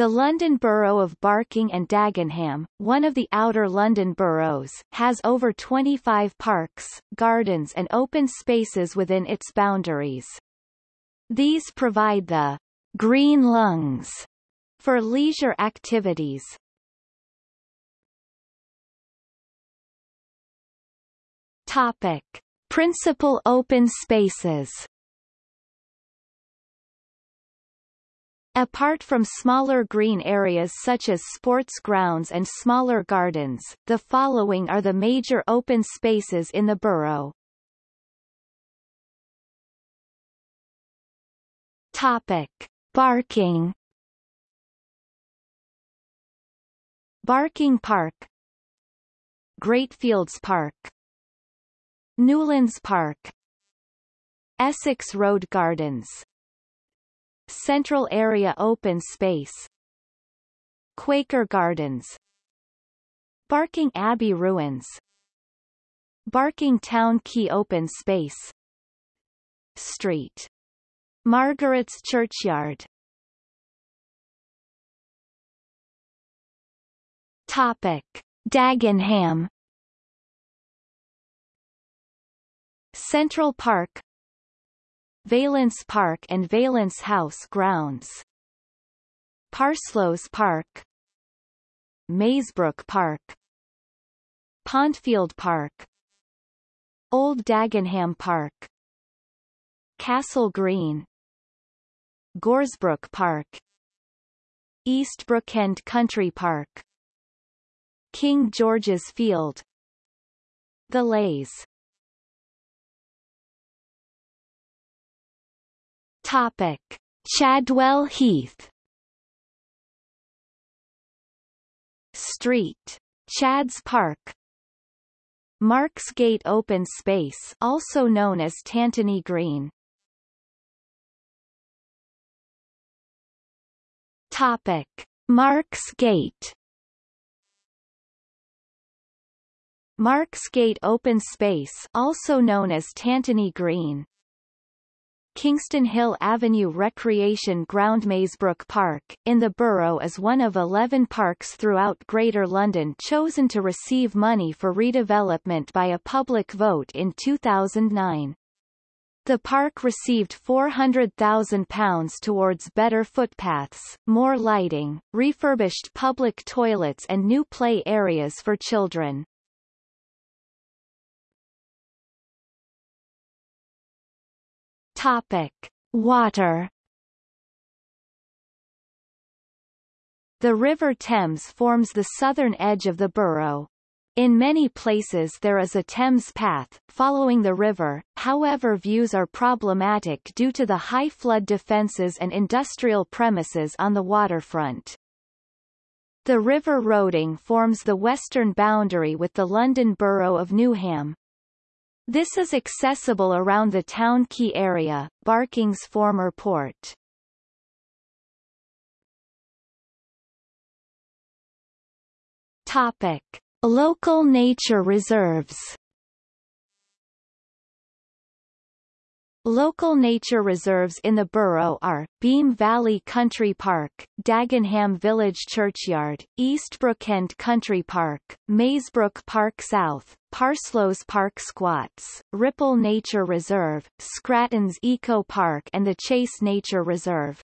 The London Borough of Barking and Dagenham, one of the outer London boroughs, has over 25 parks, gardens and open spaces within its boundaries. These provide the green lungs for leisure activities. Topic. Principal open spaces Apart from smaller green areas such as sports grounds and smaller gardens, the following are the major open spaces in the borough. Topic. Barking Barking Park Greatfields Park Newlands Park Essex Road Gardens Central Area Open Space. Quaker Gardens. Barking Abbey Ruins. Barking Town Quay Open Space. Street. Margaret's Churchyard. Topic. Dagenham. Central Park Valence Park and Valence House grounds. Parsloes Park. Mayesbrook Park. Pondfield Park. Old Dagenham Park. Castle Green. Goresbrook Park. Eastbrookend Country Park. King George's Field. The Leys Topic. Chadwell Heath Street. Chad's Park Marks Gate Open Space also known as Tantony Green Topic. Marks Gate Marks Gate Open Space also known as Tantony Green Kingston Hill Avenue Recreation Ground Mayesbrook Park, in the borough is one of 11 parks throughout Greater London chosen to receive money for redevelopment by a public vote in 2009. The park received £400,000 towards better footpaths, more lighting, refurbished public toilets and new play areas for children. Topic. Water The River Thames forms the southern edge of the borough. In many places there is a Thames path, following the river, however views are problematic due to the high flood defences and industrial premises on the waterfront. The River Roding forms the western boundary with the London Borough of Newham. This is accessible around the town quay area, Barking's former port. Topic. Local nature reserves Local nature reserves in the borough are, Beam Valley Country Park, Dagenham Village Churchyard, Eastbrookend Country Park, Mayesbrook Park South, Parsloes Park Squatts, Ripple Nature Reserve, Scratton's Eco Park and the Chase Nature Reserve.